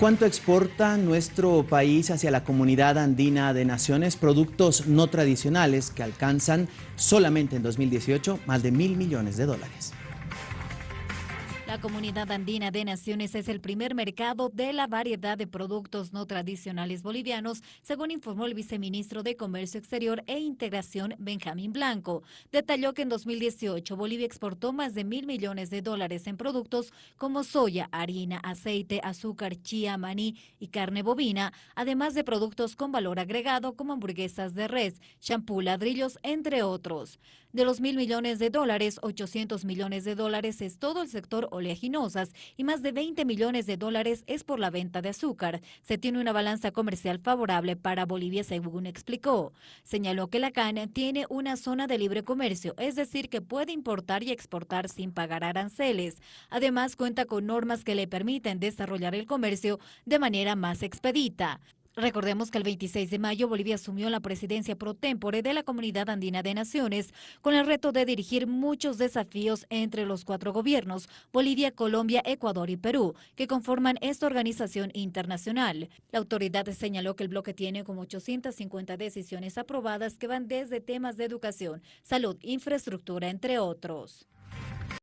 ¿Cuánto exporta nuestro país hacia la comunidad andina de naciones productos no tradicionales que alcanzan solamente en 2018 más de mil millones de dólares? La Comunidad Andina de Naciones es el primer mercado de la variedad de productos no tradicionales bolivianos, según informó el viceministro de Comercio Exterior e Integración, Benjamín Blanco. Detalló que en 2018 Bolivia exportó más de mil millones de dólares en productos como soya, harina, aceite, azúcar, chía, maní y carne bovina, además de productos con valor agregado como hamburguesas de res, champú, ladrillos, entre otros. De los mil millones de dólares, 800 millones de dólares es todo el sector oleaginosas y más de 20 millones de dólares es por la venta de azúcar. Se tiene una balanza comercial favorable para Bolivia, según explicó. Señaló que la CAN tiene una zona de libre comercio, es decir, que puede importar y exportar sin pagar aranceles. Además, cuenta con normas que le permiten desarrollar el comercio de manera más expedita. Recordemos que el 26 de mayo Bolivia asumió la presidencia pro tempore de la Comunidad Andina de Naciones con el reto de dirigir muchos desafíos entre los cuatro gobiernos, Bolivia, Colombia, Ecuador y Perú, que conforman esta organización internacional. La autoridad señaló que el bloque tiene como 850 decisiones aprobadas que van desde temas de educación, salud, infraestructura, entre otros.